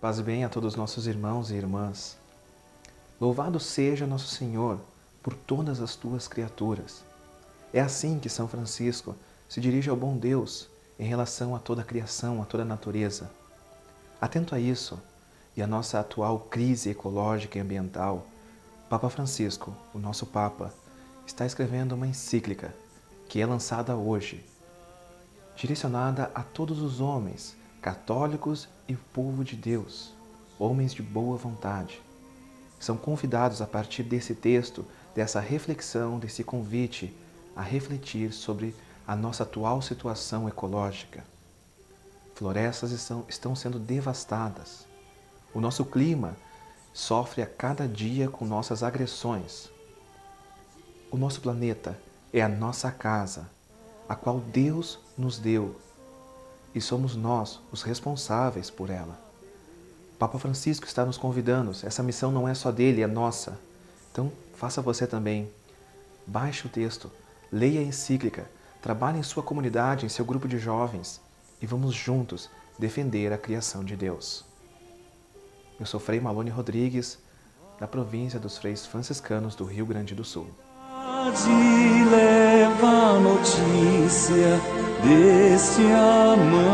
Paz e bem a todos os nossos irmãos e irmãs. Louvado seja nosso Senhor por todas as tuas criaturas. É assim que São Francisco se dirige ao bom Deus em relação a toda a criação, a toda a natureza. Atento a isso e a nossa atual crise ecológica e ambiental, Papa Francisco, o nosso Papa, está escrevendo uma encíclica que é lançada hoje, direcionada a todos os homens católicos e povo de Deus, homens de boa vontade. São convidados a partir desse texto, dessa reflexão, desse convite a refletir sobre a nossa atual situação ecológica. Florestas estão, estão sendo devastadas. O nosso clima sofre a cada dia com nossas agressões. O nosso planeta é a nossa casa, a qual Deus nos deu e somos nós os responsáveis por ela. Papa Francisco está nos convidando, essa missão não é só dele, é nossa. Então, faça você também. Baixe o texto, leia a encíclica, trabalhe em sua comunidade, em seu grupo de jovens e vamos juntos defender a criação de Deus. Eu sou Frei Malone Rodrigues, da província dos Freis Franciscanos do Rio Grande do Sul. Deste amanhecer.